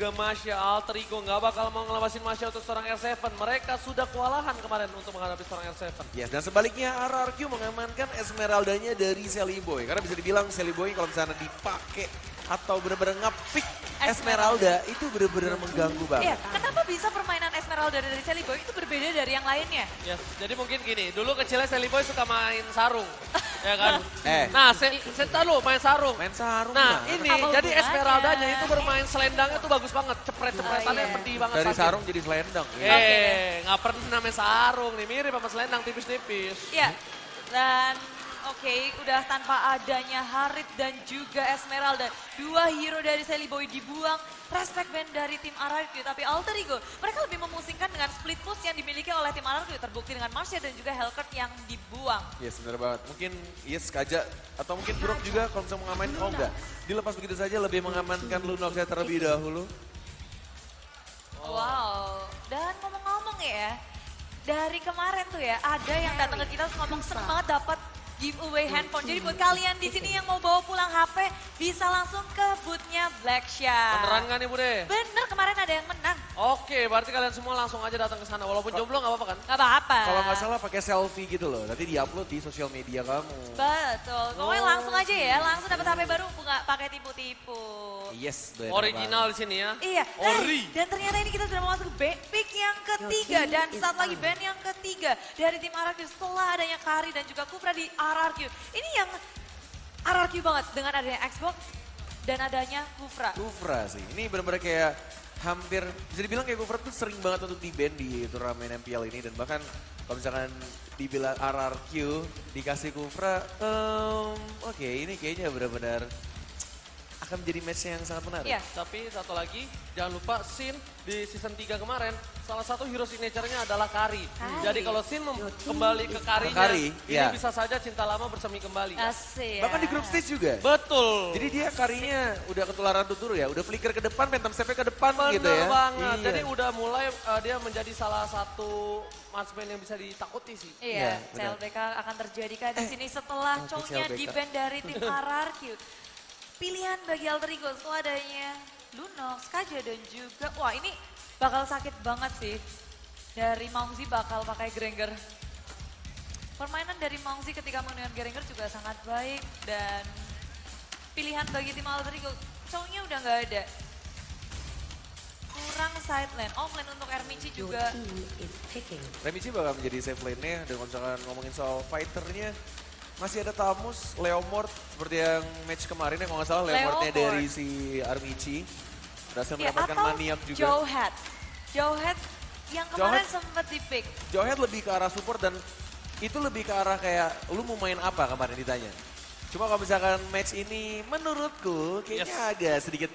juga Masya, Alter Ego nggak bakal mau ngelepasin Masya untuk seorang R7. Mereka sudah kewalahan kemarin untuk menghadapi seorang R7. Yes, dan sebaliknya RRQ mengamankan Esmeraldanya dari Sally Boy. Karena bisa dibilang Sally Boy kalau misalnya dipakai atau benar-benar ngepick Esmeralda itu benar-benar mengganggu Iya, banget. kenapa bisa permainan Esmeralda dari Sally Boy itu berbeda dari yang lainnya? Yes, jadi mungkin gini, dulu kecilnya Sally Boy suka main sarung, ya kan? Eh. Nah, saya tahu main sarung. Main sarung Nah, gimana? ini Apa jadi? Esmeraldanya itu bermain selendangnya tuh bagus banget. Cepret-cepretannya Oh, iya. pedih banget. dari sakit. sarung jadi selendang. Eh, Oke. nggak pernah main sarung nih, mirip sama selendang tipis-tipis. Iya, dan oke udah tanpa adanya Harit dan juga Esmeralda. Dua hero dari Sally Boy dibuang, respect band dari tim RRQ. Tapi Alter Ego, mereka lebih memusingkan dengan split push yang dimiliki oleh tim RRQ. Terbukti dengan Marsha dan juga Hellcat yang dibuang. Yes, benar banget. Mungkin Yes Kaja atau mungkin Brok juga kalau misalnya mengamankan, oh enggak. Dilepas begitu saja lebih mengamankan Lunox terlebih dahulu. Wow, dan ngomong-ngomong ya, dari kemarin tuh ya, ada yang datang ke kita ngomong seneng banget dapat giveaway handphone. Jadi buat kalian di sini yang mau bawa pulang HP, bisa langsung ke bootnya Black Shark. Beneran nggak nih Bude? Bener, kemarin ada yang menang. Oke, berarti kalian semua langsung aja datang ke sana. Walaupun jomblo nggak apa-apa kan? Gak apa-apa. Kalau nggak salah pakai selfie gitu loh. Nanti diupload di sosial media kamu. Betul, pokoknya Oh. langsung aja ya, langsung dapat HP baru, nggak pakai tipu-tipu. Yes, Original di sini ya. Iya, Ori. eh, dan ternyata ini kita sudah masuk ke pick yang ketiga dan saat lagi band yang ketiga dari tim RRQ setelah adanya Kari dan juga Kufra di RRQ. Ini yang RRQ banget dengan adanya Xbox dan adanya Kufra. Kufra sih. Ini benar-benar kayak hampir bisa dibilang kayak Kufra tuh sering banget untuk di band di turnamen MPL ini dan bahkan kalau misalkan dibilang RRQ dikasih Kufra, em, oke ini kayaknya benar-benar akan menjadi match yang sangat menarik. Iya. Tapi satu lagi, jangan lupa Sin di season 3 kemarin, salah satu hero signature-nya adalah Kari. Kari. Jadi kalau Sin kembali ke Karinya, Kari, ini iya. bisa saja cinta lama bersemi kembali. Asik. Bahkan di group stage juga. Betul. Jadi dia karinya udah ketularan tutur ya, udah flicker ke depan, phantom step ke depan Bener gitu ya. banget. Iya. Jadi udah mulai uh, dia menjadi salah satu marksman yang bisa ditakuti sih. Iya, Iya, benar. CLBK akan terjadi kan di sini setelah cownya CLBK. di band dari tim RRQ. Pilihan bagi Alter Ego setelah adanya Lunox, Kaja dan juga, wah ini bakal sakit banget sih. Dari Mongzi bakal pakai Granger. Permainan dari Mongzi ketika menggunakan Granger juga sangat baik dan pilihan bagi tim Alter Ego, cownya udah nggak ada. Kurang side lane, off lane untuk Ermici juga. Remichi bakal menjadi safe lane-nya dan kalau misalkan ngomongin soal fighternya masih ada Tamus, Leomord seperti yang match kemarin ya kalau nggak salah Leomordnya Leomord. dari si Armici berhasil Ya, mendapatkan atau maniak juga. Joe. Joe Hat yang kemarin sempat di pick. Joehead lebih ke arah support dan itu lebih ke arah kayak lu mau main apa kemarin ditanya. Cuma kalau misalkan match ini menurutku kayaknya Yes. agak sedikit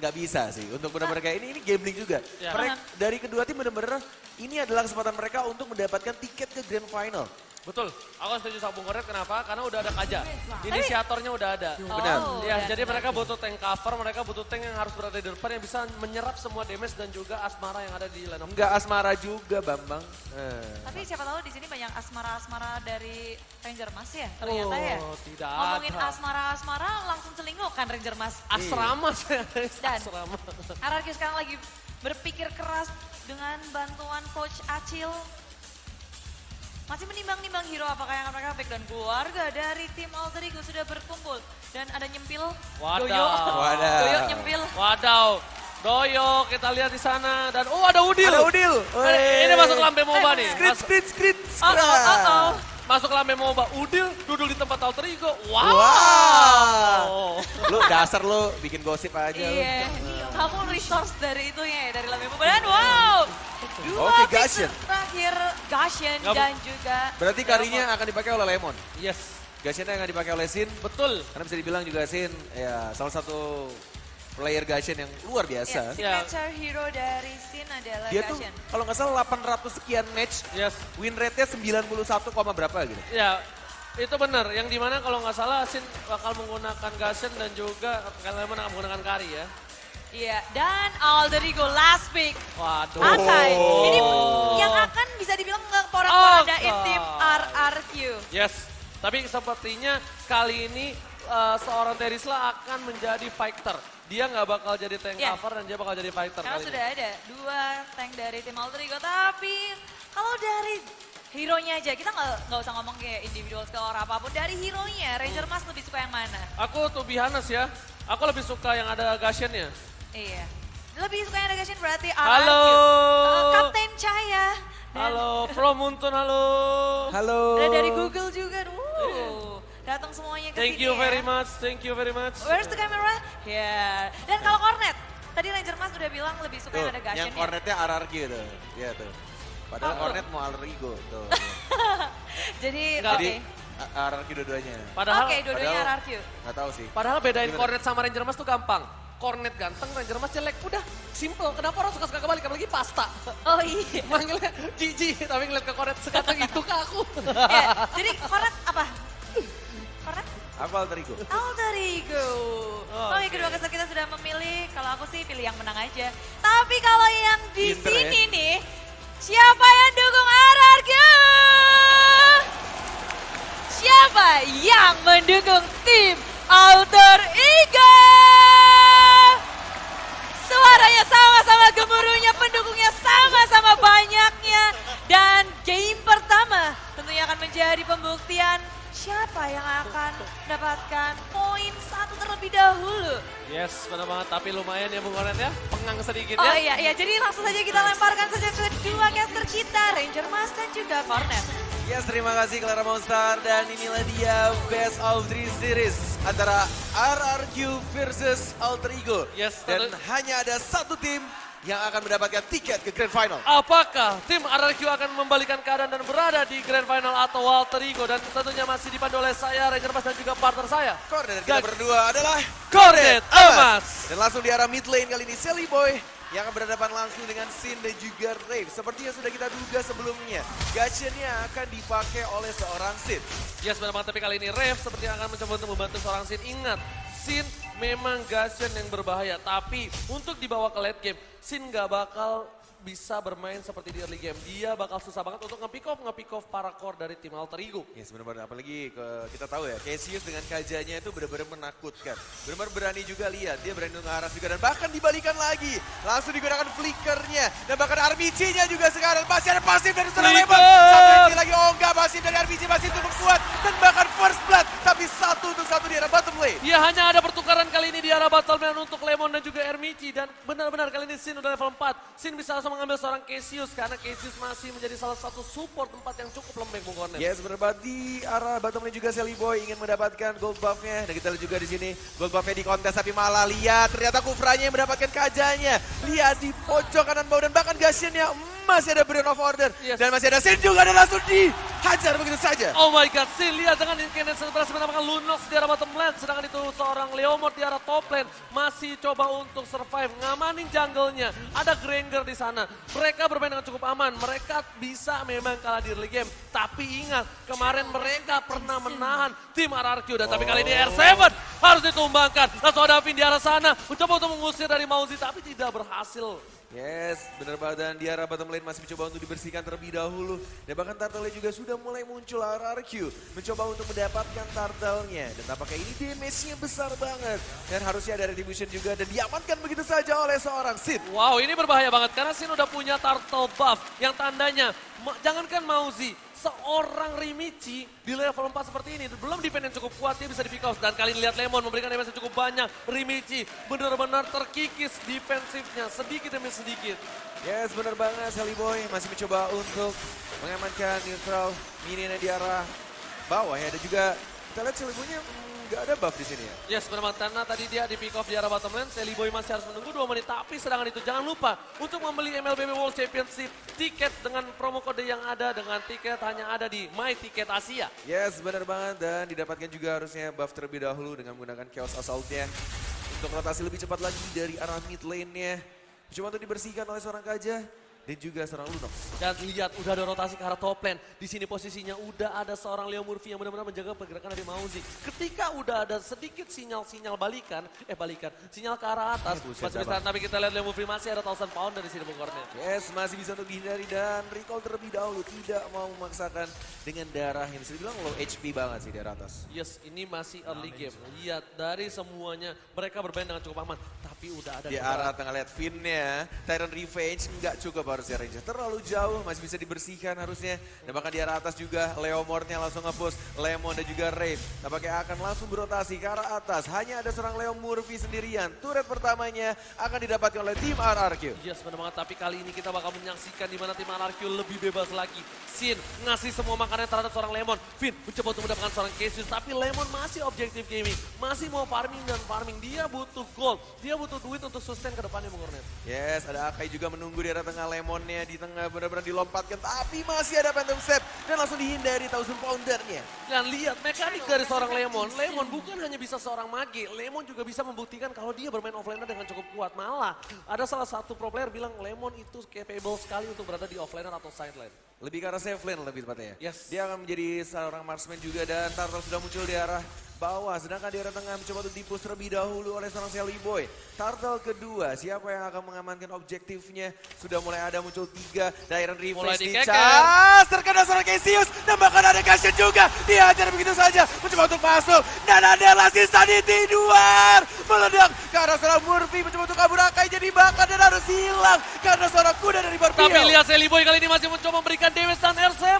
nggak bisa sih untuk benar-benar kayak ini ini gambling juga. Ya. Mereka dari kedua tim benar-benar ini adalah kesempatan mereka untuk mendapatkan tiket ke grand final. Betul. Aku setuju sama Bung Koret. Kenapa? Karena udah ada Kaja. Inisiatornya udah ada. Benar. Oh, Ya, dan- jadi mereka butuh tank cover, mereka butuh tank yang harus berada di depan yang bisa menyerap semua damage dan juga asmara yang ada di line of Enggak asmara juga Bambang. Eh. Tapi siapa tahu di sini banyak asmara-asmara dari Ranger Mas ya ternyata ya. Oh, tidak Ngomongin asmara-asmara langsung celinguk kan Ranger Mas. Asrama saya. Dan- Asrama. RRQ sekarang lagi berpikir keras dengan bantuan Coach Acil. Masih menimbang-nimbang hero apakah yang akan mereka pick dan keluarga dari tim Alter Ego sudah berkumpul. Dan ada nyempil, Wadaw. Doyo, Wadaw. Doyo nyempil. Wadaw. Doyo kita lihat di sana dan oh ada Udil. Ada Udil. Eh, Ini masuk lambe MOBA nih. Skrit, skrit, skrit, Oh, oh, oh, oh. Masuk lambe MOBA. Udil duduk di tempat alter ego. Wow. Wow. Lu dasar lu bikin gosip aja lu. Iya, kamu resource dari itunya ya, dari Lambe Dan wow, dua Oke, pick Gashen. terakhir Gashen Nggak- dan juga Berarti karinya akan dipakai oleh Lemon. Yes. Gashennya akan dipakai oleh Sin. Betul. Karena bisa dibilang juga Sin ya salah satu player Gashen yang luar ya, biasa. signature hero dari Sin adalah Dia tuh Gashen. kalau nggak salah 800 sekian match, Yes. win rate-nya 91, koma berapa gitu. Ya, itu benar. Yang di mana kalau nggak salah Sin bakal menggunakan Gashen dan juga kalian akan menggunakan Kari ya. Iya, dan Alderigo last pick. Waduh. Akai, ini yang akan bisa dibilang ngeporak-porandain Oh, tim. RRQ. Yes. Tapi sepertinya kali ini eh, seorang Terisla akan menjadi fighter. dia nggak bakal jadi tank Iya. cover dan dia bakal jadi fighter Karena kali sudah ini. ada dua tank dari tim Alter Ego, tapi kalau dari hero-nya aja, kita nggak nggak usah ngomong kayak individual skill or apa pun. Dari hero-nya, Ranger Mas lebih suka yang mana? Aku tuh bihanes ya, aku lebih suka yang ada Gashennya. Iya. Lebih suka yang ada Gashin berarti RRQ. Halo. Uh, Kapten Cahaya. Dan Halo, Pro Muntun, halo. Halo. Ada dari Google juga. Uh, datang semuanya ke Thank sini you ya. very much, thank you very much. Where's the camera? Here. Dan kalau Cornet, tadi Ranger Mas udah bilang lebih suka Tuh, yang ada Gashin yang cornetnya RRQ tuh. Iya tuh. Padahal Oh. cornet mau Alrigo tuh. Jadi, oke. Jadi A- RRQ dua-duanya. Padahal, Oke, dua-duanya RRQ. Nggak tahu sih. padahal bedain Gimana? Cornet sama Ranger Mas tuh gampang. Cornet ganteng, Ranger Mas jelek. Udah, simple. Kenapa orang suka-suka kebalik? Apalagi pasta. Oh iya. Manggilnya Gigi, tapi ngeliat ke Cornet sekata gitu ke aku. Ya, jadi Cornet apa? Cornet? Apa alter ego? Alter Ego. Oh, Oke, oke. kedua kesel kita sudah memilih. Kalau aku sih pilih yang menang aja. Tapi kalau yang di Pinter ya. sini nih, siapa yang dukung RRQ? Siapa yang mendukung tim Alter Ego? Suaranya sama-sama gemuruhnya, pendukungnya sama-sama banyaknya. Dan game pertama tentunya akan menjadi pembuktian siapa yang akan mendapatkan poin satu terlebih dahulu. Yes, benar banget. Tapi lumayan ya Bung Cornet ya. Pengang sedikit Oh ya. iya, iya. Jadi langsung saja kita lemparkan saja kedua caster kita, Ranger Mas dan juga Cornet. Yes, terima kasih Clara Monster dan inilah dia Best of Three Series antara RRQ versus Alter Ego. Yes, dan hanya ada satu tim yang akan mendapatkan tiket ke Grand Final. Apakah tim RRQ akan membalikan keadaan dan berada di Grand Final atau Walter Ego dan tentunya masih dipandu oleh saya, Ranger Mas dan juga partner saya. Koordinator kita Dan- berdua adalah Cornet Amas. Dan langsung di arah mid lane kali ini Sally Boy yang akan berhadapan langsung dengan Sin dan juga Rave. Seperti yang sudah kita duga sebelumnya, Gachennya akan dipakai oleh seorang Sin. Yes, benar banget. Tapi kali ini Rev seperti akan mencoba untuk membantu seorang Sin. Ingat, Sin memang Gashen yang berbahaya. Tapi untuk dibawa ke late game, Sin nggak bakal bisa bermain seperti di early game. Dia bakal susah banget untuk nge-pick off, nge-pick off para core dari tim Alter Ego. Ya sebenarnya apalagi ke- kita tahu ya, Cassius dengan kajanya itu benar-benar menakutkan. Benar-benar berani juga lihat, dia berani untuk ngarah juga dan bahkan dibalikan lagi. Langsung digunakan flickernya dan bahkan RBG-nya juga sekarang masih ada pasif dari seorang! Lemon. Satu lagi, oh enggak pasif dari RBG masih cukup kuat dan bahkan first blood tapi Ya hanya ada pertukaran kali ini di arah Battleman untuk Lemon dan juga Ermici. Dan benar-benar kali ini Sin udah level 4. Sin bisa langsung mengambil seorang Cassius karena Cassius masih menjadi salah satu support tempat yang cukup lembek Bung Cornet. Yes, benar banget di arah bottom lane juga Sally Boy ingin mendapatkan gold buff-nya. Dan kita lihat juga di sini gold buff-nya di kontes tapi malah lihat ternyata Kufranya yang mendapatkan kajanya. Lihat di pojok kanan bawah dan bahkan Gashennya masih ada Brain of Order. Yes. Dan masih ada Sin juga dan langsung dihajar begitu saja. Oh my god, Sin lihat dengan Incarnate berhasil mendapatkan Lunox di arah bottom lane. Sedangkan itu seorang Leomord di arah top lane. Masih coba untuk survive, ngamanin jungle-nya. Ada Granger di sana. Mereka bermain dengan cukup aman. Mereka bisa memang kalah di early game. Tapi ingat, kemarin mereka pernah menahan tim RRQ. Dan tapi kali ini R7 harus ditumbangkan. Langsung ada Vin di arah sana. Mencoba untuk mengusir dari Mauzi, tapi tidak berhasil. Yes, benar banget dan di arah bottom lane masih mencoba untuk dibersihkan terlebih dahulu. Dan bahkan turtle juga sudah mulai muncul RRQ. Mencoba untuk mendapatkan turtle-nya. Dan tampaknya ini damage-nya besar banget. Dan harusnya ada retribution juga dan diamankan begitu saja oleh seorang Sid. Wow, ini berbahaya banget karena Sin udah punya turtle buff yang tandanya jangankan Mauzi, seorang Rimichi di level 4 seperti ini belum defense yang cukup kuat dia bisa di dan kali ini lihat Lemon memberikan damage yang cukup banyak. Rimichi benar-benar terkikis defensifnya sedikit demi sedikit. Yes, benar banget Sally Boy masih mencoba untuk mengamankan neutral mininya di arah bawah ya. Dan juga kita lihat Sally mm, nggak ada buff di sini ya. Yes, benar karena tadi dia di pick off di arah bottom lane, Sally Boy masih harus menunggu 2 menit. Tapi sedangkan itu jangan lupa untuk membeli MLBB World Championship tiket dengan promo kode yang ada dengan tiket hanya ada di My Ticket Asia. Yes, benar banget dan didapatkan juga harusnya buff terlebih dahulu dengan menggunakan Chaos Assault-nya. Untuk rotasi lebih cepat lagi dari arah mid lane-nya. Cuma untuk dibersihkan oleh seorang kaja. Dan juga seorang Lunox. Dan lihat udah ada rotasi ke arah top lane. Di sini posisinya udah ada seorang Leo Murphy yang benar-benar menjaga pergerakan dari Mauzi. Ketika udah ada sedikit sinyal-sinyal balikan, eh balikan, sinyal ke arah atas. Eh, buset, masih bisa, tapi kita lihat Leo Murphy masih ada thousand pound dari sini Bogornya. Yes, masih bisa untuk dihindari dan recall terlebih dahulu. Tidak mau memaksakan dengan darah yang bisa dibilang low HP banget sih dari atas. Yes, ini masih early game. Lihat dari semuanya mereka bermain dengan cukup aman, tapi udah ada Di arah tengah lihat Finn-nya, Tyrant Revenge nggak cukup harusnya Ranger. Terlalu jauh, masih bisa dibersihkan harusnya. Dan bahkan di arah atas juga Leo Mortnya langsung nge-push Lemon dan juga Raid. Tampaknya akan langsung berotasi ke arah atas. Hanya ada seorang Leo Murphy sendirian. Turret pertamanya akan didapatkan oleh tim RRQ. Yes benar banget, tapi kali ini kita bakal menyaksikan di mana tim RRQ lebih bebas lagi. Sin ngasih semua makanan terhadap seorang Lemon. Finn mencoba untuk mendapatkan seorang Cassius, tapi Lemon masih objektif gaming. Masih mau farming dan farming. Dia butuh gold, dia butuh duit untuk sustain ke depannya Bung Ornet. Yes, ada Akai juga menunggu di arah tengah Lemonnya. Di tengah benar-benar dilompatkan. Tapi masih ada Phantom Step. Dan langsung dihindari Thousand Poundernya. Dan lihat mekanik dari seorang Lemon. Lemon bukan hanya bisa seorang mage, Lemon juga bisa membuktikan kalau dia bermain offlane dengan cukup kuat. Malah ada salah satu pro player bilang Lemon itu capable sekali untuk berada di offlaner atau sideline. Lebih ke arah safe lane lebih tepatnya. Yes. Dia akan menjadi seorang marksman juga dan Turtle sudah muncul di arah bawah. Sedangkan di arah tengah mencoba untuk dipus terlebih dahulu oleh seorang Sally Boy. Turtle kedua, siapa yang akan mengamankan objektifnya? Sudah mulai ada muncul tiga. Dairon di cas. Terkena seorang Cassius. Dan bahkan ada Cashin juga. Dihajar begitu saja. Mencoba untuk masuk. Dan ada Lassie Sanity luar. Meledak ke arah seorang Murphy. Mencoba untuk kabur Akai jadi bakar dan harus hilang. Karena seorang kuda dari Barbie. Tapi lihat Sally Boy kali ini masih mencoba memberikan damage dan R7 berhasil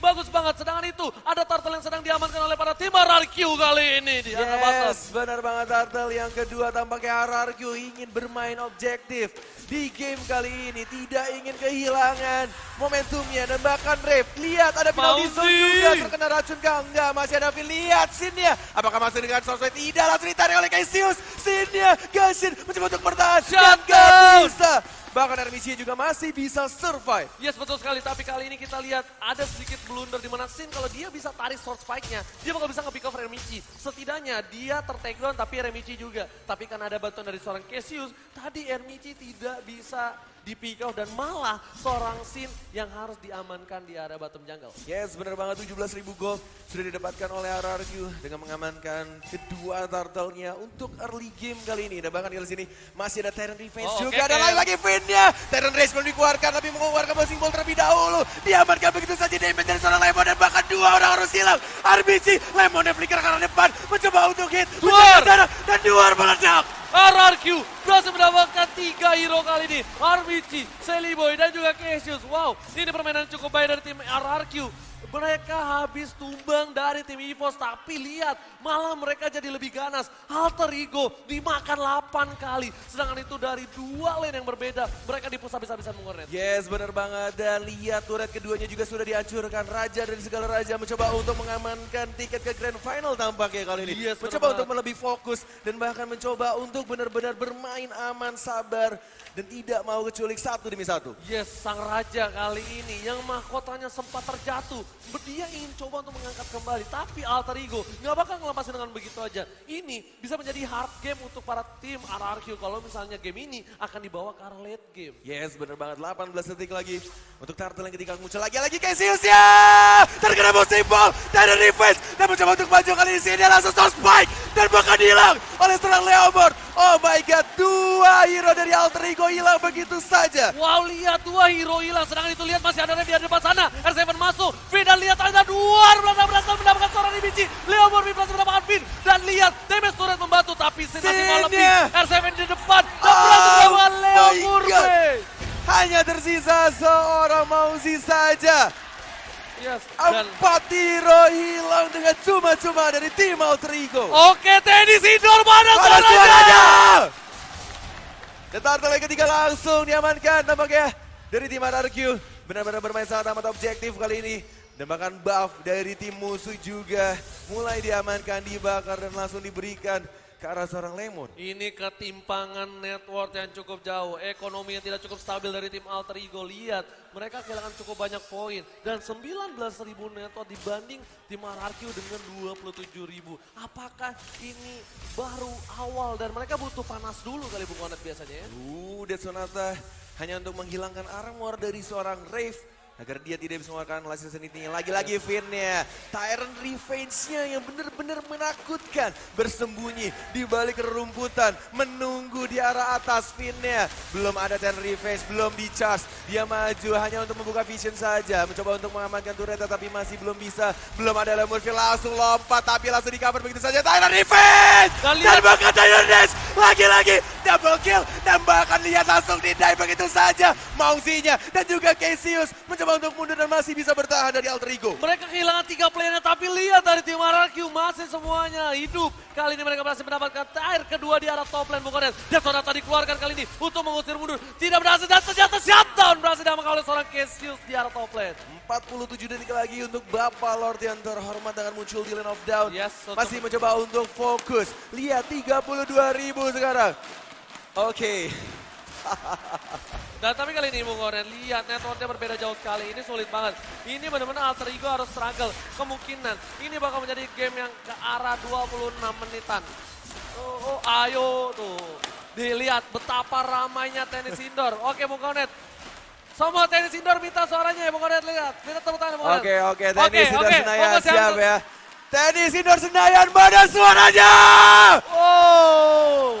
Bagus banget. Sedangkan itu ada Turtle yang sedang diamankan oleh para tim RRQ kali ini di batas. Yes, benar banget Turtle. Yang kedua tampaknya RRQ ingin bermain objektif. Di game kali ini tidak ingin kehilangan momentumnya dan bahkan Rave. Lihat ada final di zone juga terkena racun kah? Enggak, masih ada Finn. Lihat sinnya. Apakah masih dengan sosmed? Tidak, langsung ditarik oleh Cassius. Sinnya, Gashin mencoba untuk bertahan. Dan Shutdown. gak bisa. Bahkan RMC juga masih bisa survive. Yes betul sekali, tapi kali ini kita lihat ada sedikit blunder di mana Sin kalau dia bisa tarik sword spike-nya, dia bakal bisa nge-pick off Remichi. Setidaknya dia ter-take down tapi Remichi juga. Tapi kan ada bantuan dari seorang Cassius, tadi Remichi tidak bisa di-pick off dan malah seorang Sin yang harus diamankan di area bottom jungle. Yes, benar banget 17.000 gold sudah didapatkan oleh RRQ dengan mengamankan kedua turtle-nya untuk early game kali ini. Dan bahkan di sini masih ada Tyrant Defense Oh, juga. oke, Ada oke. lagi lagi Finn-nya. Tyrant Race belum dikeluarkan tapi mengeluarkan Bouncing Ball terlebih dahulu. Diamankan begitu saja damage dari seorang Lemon dan bahkan dua orang harus hilang. RBG, Lemon yang flicker ke arah depan. Mencoba untuk hit. Darah dan Duar meledak. RRQ berhasil mendapatkan tiga kali ini. RBG, Sally Boy, dan juga Cassius. Wow, ini permainan cukup baik dari tim RRQ. Mereka habis tumbang dari tim EVOS, tapi lihat malah mereka jadi lebih ganas. Alter Ego dimakan 8 kali, sedangkan itu dari dua lane yang berbeda. Mereka dipus habis-habisan mengornet. Yes, benar banget. Dan lihat turret keduanya juga sudah dihancurkan. Raja dari segala raja mencoba untuk mengamankan tiket ke Grand Final tampaknya kali ini. Yes, mencoba untuk lebih fokus dan bahkan mencoba untuk benar-benar bermain aman, sabar dan tidak mau keculik satu demi satu. Yes, sang raja kali ini yang mahkotanya sempat terjatuh. Dia ingin coba untuk mengangkat kembali, tapi Alter Ego nggak bakal ngelepasin dengan begitu aja. Ini bisa menjadi hard game untuk para tim RRQ kalau misalnya game ini akan dibawa ke arah late game. Yes, benar banget. 18 detik lagi untuk Turtle yang ketika muncul lagi lagi Cassius ya. Terkena ball dari defense dan mencoba untuk maju kali ini dia langsung spike dan bahkan hilang oleh seorang Leomord. Oh my god, dua hero dari Alter Ego hilang begitu saja. Wow, lihat dua hero hilang. Sedangkan itu lihat masih ada di depan sana. R7 masuk. Vin dan lihat ada dua. Berhasil berhasil mendapatkan seorang di biji. Leo Murphy berhasil mendapatkan Vin. Dan lihat damage turret membantu. Tapi Sin masih mau lebih. Sinnya. R7 di depan. Dan berhasil Oh Murphy. God. Hanya tersisa seorang Mauzi saja. Yes. Dan Empat hero hilang dengan cuma-cuma dari tim Alter Ego. Oke, tenis indoor mana suaranya? suaranya? Dan Turtle yang ketiga langsung diamankan tampaknya dari tim RRQ. Benar-benar bermain sangat amat objektif kali ini. Dan bahkan buff dari tim musuh juga mulai diamankan, dibakar dan langsung diberikan ke arah seorang Lemon. Ini ketimpangan network yang cukup jauh, ekonomi yang tidak cukup stabil dari tim Alter Ego. Lihat, mereka kehilangan cukup banyak poin. Dan 19.000 network dibanding tim RRQ dengan 27.000. Apakah ini baru awal dan mereka butuh panas dulu kali Bung Konet biasanya ya? Uh, Dead Sonata hanya untuk menghilangkan armor dari seorang Rave agar dia tidak bisa mengeluarkan last season nya Lagi-lagi Finnya, Tyrant Revenge-nya yang benar-benar menakutkan. Bersembunyi di balik rerumputan, menunggu di arah atas Finnya. Belum ada Tyrant Revenge, belum di charge. Dia maju hanya untuk membuka vision saja. Mencoba untuk mengamankan turret tapi masih belum bisa. Belum ada Lemurfi langsung lompat tapi langsung di cover begitu saja. Tyrant Revenge! Dan Dan lihat- bahkan Tyrant lagi-lagi double kill. Dan bahkan lihat langsung di die begitu saja. Mausinya dan juga Cassius mencoba untuk mundur dan masih bisa bertahan dari Alter Ego. Mereka kehilangan tiga playernya tapi lihat dari tim RRQ masih semuanya hidup. Kali ini mereka berhasil mendapatkan tire kedua di arah top lane. Dan Sonata dikeluarkan kali ini untuk mengusir mundur. Tidak berhasil dan ternyata shutdown 47 detik lagi untuk Bapak Lord yang terhormat dengan muncul di Lane of Down. Yes, untuk- Masih mencoba untuk fokus. Lihat 32 ribu sekarang. Oke. Dan tapi kali ini Bung Konet, lihat networknya berbeda jauh sekali. Ini sulit banget. Ini benar-benar alter ego harus struggle. Kemungkinan ini bakal menjadi game yang ke arah 26 menitan. Oh, oh ayo tuh. Dilihat betapa ramainya tenis indoor. Oke Bung Konet. Semua tenis indoor minta suaranya ya Bung Konet. Lihat. Minta tepuk tangan Bung Konet. Oke, oke. Tenis Indoor. Senayan Fokus siap ya. Tenis Indoor Senayan mana suaranya? Oh,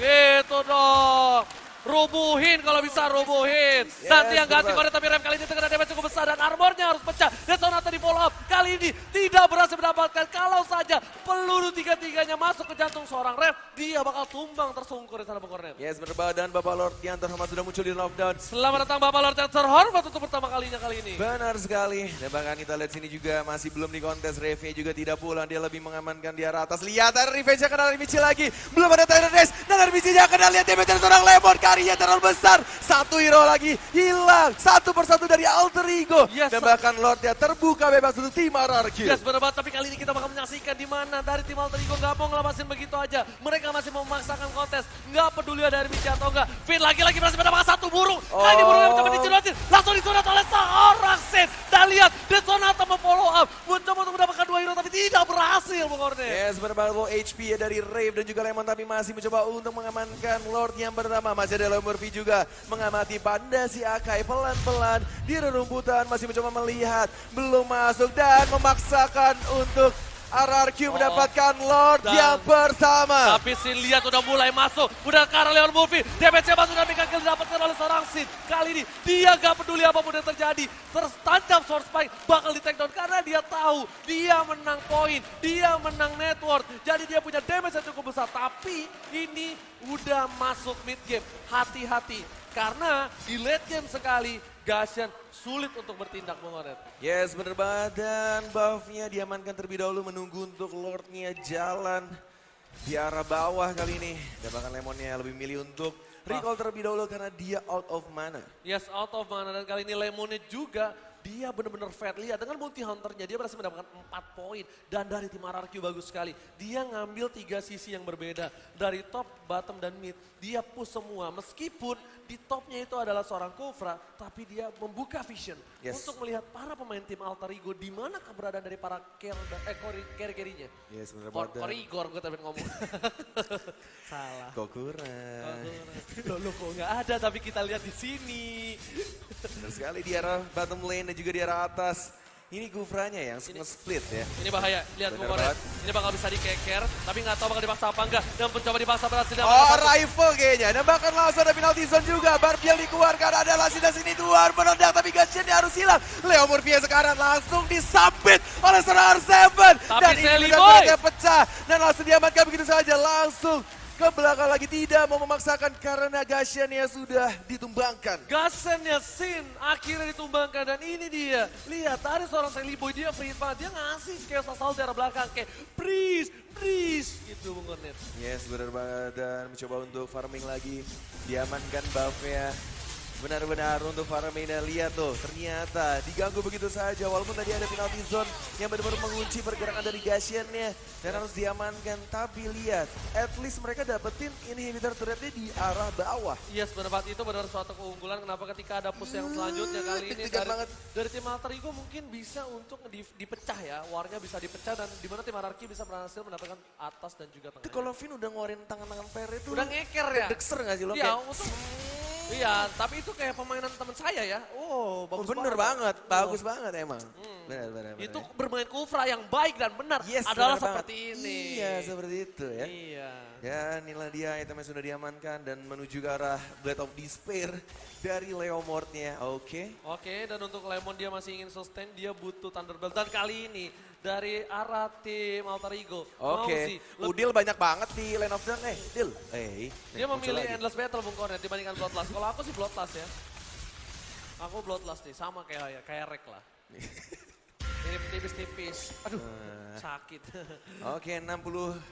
gitu dong. Rubuhin kalau bisa rubuhin. Nanti yang ganti kode tapi rem kali ini terkena damage cukup besar dan armornya harus pecah. Dan Sonata di follow up. Kali ini tidak berhasil mendapatkan. Kalau saja peluru tiga-tiganya masuk ke jantung seorang ref, dia bakal tumbang tersungkur di sana Bung. Yes, benar banget. Dan Bapak Lord yang terhormat sudah muncul di lockdown. Selamat datang Bapak Lord yang terhormat untuk pertama kalinya kali ini. Benar sekali. Dan bahkan kita lihat sini juga masih belum di kontes. Reve juga tidak pulang. Dia lebih mengamankan di arah atas. Lihat ada revenge yang kena dari Michi lagi. Belum ada Race. Dan dari Michi yang kena lihat damage dari seorang Lemon. Karyanya terlalu besar. Satu hero lagi hilang. Satu persatu dari Alter Ego. Yes, Dan bahkan Lordnya terbuka bebas untuk RRQ. Yes benar banget, tapi kali ini kita bakal menyaksikan di mana dari tim Alter Ego nggak mau ngelepasin begitu aja. Mereka masih mau memaksakan kontes, nggak peduli ada Michi atau enggak. Finn lagi-lagi berhasil mendapatkan satu burung. Kali ini Oh. burungnya mencoba dijerotin, langsung disunat oleh seorang Sin. Dan lihat, Sonata memfollow up, mencoba untuk mendapatkan dua hero tapi tidak berhasil Bung Kornet. Yes, benar banget low HP ya dari Rave dan juga Lemon tapi masih mencoba untuk mengamankan Lord yang pertama. Masih ada Murphy juga mengamati Panda si Akai pelan-pelan di rerumputan masih mencoba melihat belum masuk dan memaksakan untuk RRQ Oh, mendapatkan Lord dan- yang pertama. Tapi Sin lihat udah mulai masuk, udah arah Leon Murphy. Damage-nya masuk dan Kill didapatkan oleh seorang Sin. Kali ini dia gak peduli apa pun yang terjadi. Tertancap Sword Spike bakal di take down karena dia tahu dia menang poin, dia menang network. Jadi dia punya damage yang cukup besar. Tapi ini udah masuk mid game. Hati-hati. Karena di late game sekali, Gashan sulit untuk bertindak Bung Oret. Yes, bener banget. Dan buffnya diamankan terlebih dahulu menunggu untuk Lordnya jalan di arah bawah kali ini. Dan bahkan Lemonnya lebih milih untuk recall terlebih dahulu karena dia out of mana. Yes, out of mana dan kali ini Lemonnya juga dia benar-benar fat. Lihat dengan multi hunternya dia berhasil mendapatkan 4 poin dan dari tim RRQ bagus sekali. Dia ngambil tiga sisi yang berbeda dari top, bottom dan mid. Dia push semua meskipun di topnya itu adalah seorang Kufra tapi dia membuka vision Yes. untuk melihat para pemain tim Alter Ego di mana keberadaan dari para carry eh, carry- carry-carrynya. Yes, bener Kor banget. Korigor gue tapi ngomong. Salah. Kok kurang. Loh, loh kok nggak ada tapi kita lihat di sini. Benar sekali di arah bottom lane dan juga di arah atas. Ini Gufranya yang nge-split ya. Ini bahaya, lihat banget. Ini bakal bisa dikeker, tapi nggak tahu bakal dipaksa apa enggak. Dan mencoba dipaksa berhasil. Oh, rifle kayaknya. Dan bahkan langsung ada penalti zone juga. Barbiel dikeluarkan. Ada Lasida sini tuan meledak. Tapi Gashiannya harus hilang. Leo Murphy sekarang langsung disambit oleh seorang R7. Tapi Dan ini turretnya pecah. Dan langsung diamankan begitu saja. Langsung ke belakang lagi. Tidak mau memaksakan karena Gashiannya sudah ditumbangkan. Gasennya Sin akhirnya ditumbangkan dan ini dia. Lihat tadi seorang Sally Boy dia free banget. Dia ngasih chaos asal dari belakang kayak please, please gitu Bung Kornet. Yes, benar banget. Dan mencoba untuk farming lagi. Diamankan buffnya. Benar-benar untuk para Mena lihat tuh ternyata diganggu begitu saja walaupun tadi ada penalti zone yang benar-benar mengunci pergerakan dari Gashian-nya dan harus diamankan tapi lihat at least mereka dapetin inhibitor turretnya di arah bawah. Yes, benar banget itu benar suatu keunggulan. Kenapa ketika ada push yang selanjutnya kali ini dari, banget. dari tim Alter Ego mungkin bisa untuk di- dipecah ya. Warnya bisa dipecah dan di mana tim Anarki bisa berhasil mendapatkan atas dan juga Itu tengah. kalau Vin udah ngeluarin tangan-tangan per itu Udah ngeker ya? dekser gak sih lo? Iya, Kayak, untuk Iya, tapi itu kayak permainan teman saya ya. Oh, Oh, bagus bener banget, bagus banget emang. Hmm. Benar, benar, benar. Itu bermain Kufra yang baik dan benar yes, adalah benar seperti banget. ini. Iya, seperti itu ya. Iya. Ya, inilah dia itemnya sudah diamankan dan menuju ke arah Blade of Despair dari Leomordnya. Oke. Oke, dan untuk Lemon dia masih ingin sustain, dia butuh Thunderbolt. Dan kali ini dari arah tim Alter Ego, Oke. lebih Udil banyak banget di Land of Dawn. Eh, Dil. Eh, Dia muncul memilih lagi. Endless Battle Bung Kornet dibandingkan Bloodlust. Kalau aku sih Bloodlust ya. Aku Bloodlust nih, sama kayak kayak Rek lah. Ini tipis-tipis. Aduh, Eh. sakit. Oke, 60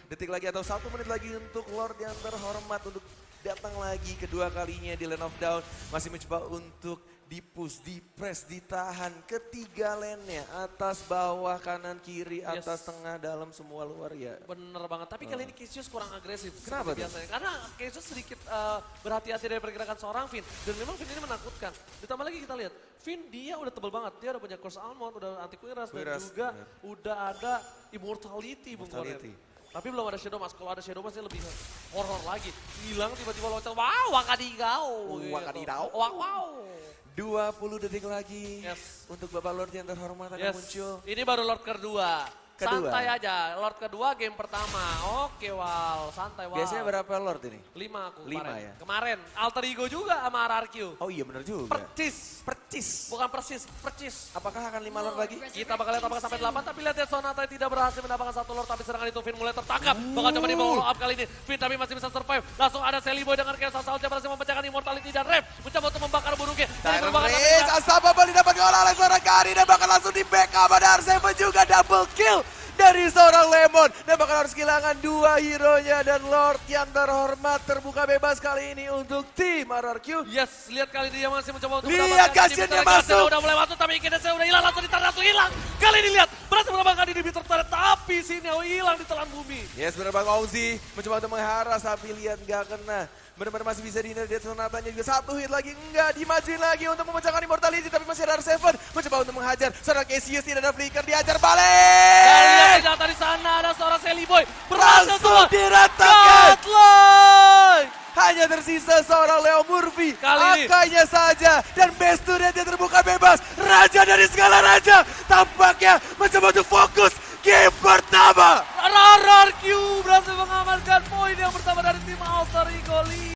detik lagi atau satu menit lagi untuk Lord yang terhormat untuk datang lagi kedua kalinya di Land of Down. Masih mencoba untuk dipush, dipress, ditahan ketiga lane-nya. Atas, bawah, kanan, kiri, Yes. atas, tengah, dalam, semua luar ya. Bener banget, tapi kali ini Cassius kurang agresif. Kenapa biasanya. Karena Cassius sedikit eh, berhati-hati dari pergerakan seorang Finn. Dan memang Finn ini menakutkan. Ditambah lagi kita lihat, Finn dia udah tebel banget. Dia udah punya Curse Almond, udah anti Quiras, dan juga bener. udah ada Immortality, Bung Kornet. Mortality. Tapi belum ada Shadow Mask. Kalau ada Shadow Mask lebih horror lagi. Hilang tiba-tiba loncat. Wow, Wakadigau. gitu. Wakadigau. Wow, wow. 20 detik lagi Yes. untuk Bapak Lord yang terhormat akan Yes. muncul. Ini baru Lord kedua. Kedua. Santai aja. Lord kedua game pertama. Oke, Wal. Santai, Wal. Biasanya berapa Lord ini? Lima aku Lima kemarin. ya? Kemarin. Alter Ego juga sama RRQ. Oh iya benar juga. Percis. Percis. Bukan persis, percis. Apakah akan 5 Lord lagi? Kita bakal lihat apakah sampai 8, tapi lihat ya Sonata tidak berhasil mendapatkan satu Lord, tapi serangan itu Finn mulai tertangkap. Bakal coba di follow up kali ini. Finn tapi masih bisa survive. Langsung ada Sally Boy dengan Chaos Assault yang berhasil memecahkan Immortality dan Rev. Mencoba untuk membakar burungnya. Reis, tapi- Asaba Bali dapat gol oleh seorang Kari dan bahkan langsung di backup ada Arseven juga double kill dari seorang Lemon. Dan bahkan harus kehilangan dua hero-nya dan Lord yang terhormat terbuka bebas kali ini untuk tim RRQ. Yes, lihat kali ini dia masih mencoba untuk Lihat. Gashian masuk. Udah mulai masuk tapi kini saya udah hilang langsung ditarik langsung hilang. Kali ini lihat berhasil mendapatkan inhibitor turret tapi sini hilang di telan bumi. Yes, benar Bang Ozzy mencoba untuk mengharas tapi lihat nggak kena. Benar-benar masih bisa dihindari dari sonatanya juga satu hit lagi. Enggak dimajuin lagi untuk memecahkan immortality tapi masih ada Seven. Mencoba untuk menghajar seorang Cassius tidak ada flicker dihajar Dan balik lihat senjata di sana ada seorang Sally Boy. Berhasil diratakan. Godline! hanya tersisa seorang Leo Murphy. Kali ini. angkanya saja. Dan best turret yang terbuka bebas. Raja dari segala raja. Tampaknya mencoba untuk fokus game pertama RRQ berhasil mengamankan poin yang pertama dari tim Alter Ego Lee.